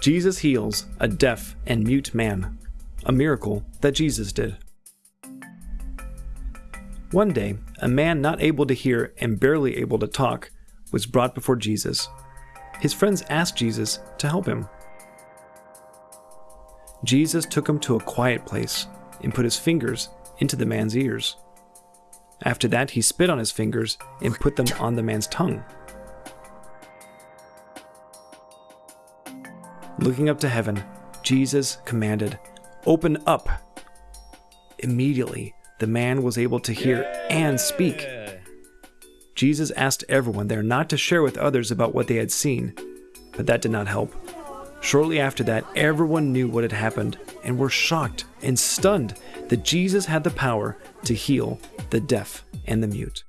Jesus heals a deaf and mute man, a miracle that Jesus did. One day, a man not able to hear and barely able to talk was brought before Jesus. His friends asked Jesus to help him. Jesus took him to a quiet place and put his fingers into the man's ears. After that, he spit on his fingers and put them on the man's tongue. Looking up to heaven, Jesus commanded, Open up! Immediately, the man was able to hear and speak. Jesus asked everyone there not to share with others about what they had seen, but that did not help. Shortly after that, everyone knew what had happened and were shocked and stunned that Jesus had the power to heal the deaf and the mute.